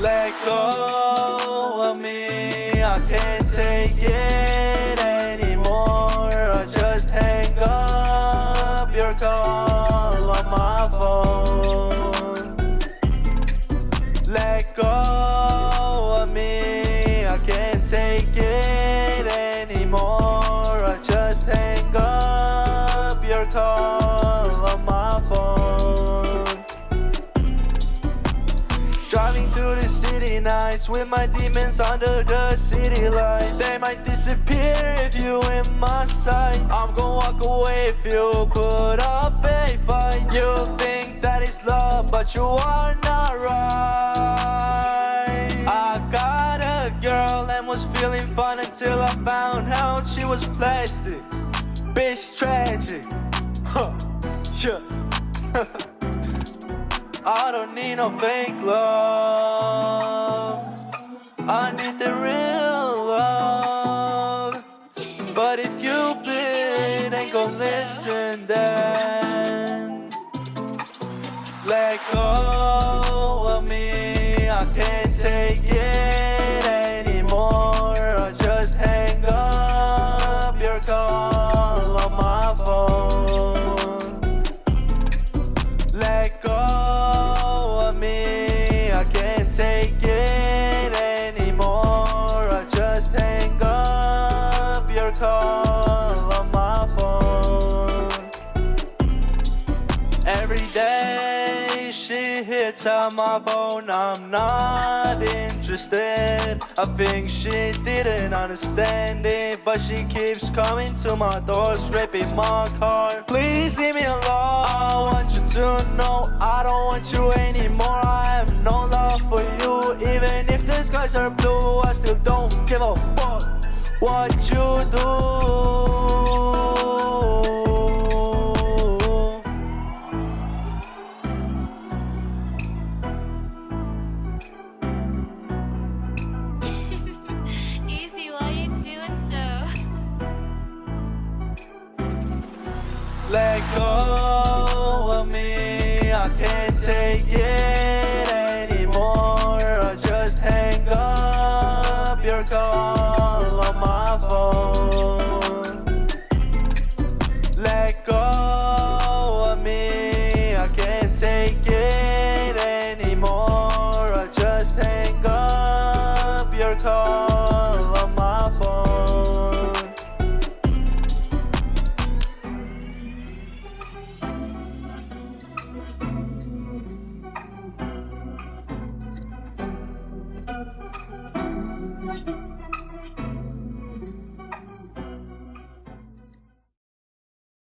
Let go of me, I can't take it through the city nights with my demons under the city lights. They might disappear if you in my sight. I'm gonna walk away if you put up a fight. You think that is love, but you are not right. I got a girl and was feeling fine until I found out she was plastic. Bitch tragic. Huh. Yeah. I don't need no fake love. Ain't listen, then let go of me. I can't take it anymore. I just hang up your call on my phone. Let go of me, I can't take it Every day she hits on my phone, I'm not interested. I think she didn't understand it, but she keeps coming to my door, scraping my car. Please leave me alone. I want you to know I don't want you anymore. I have no love for you, even if the skies are blue. I still don't give a fuck what you do. Let go of me, I can't take it anymore. I just hang up your call on my phone. Let go of me, I can't take it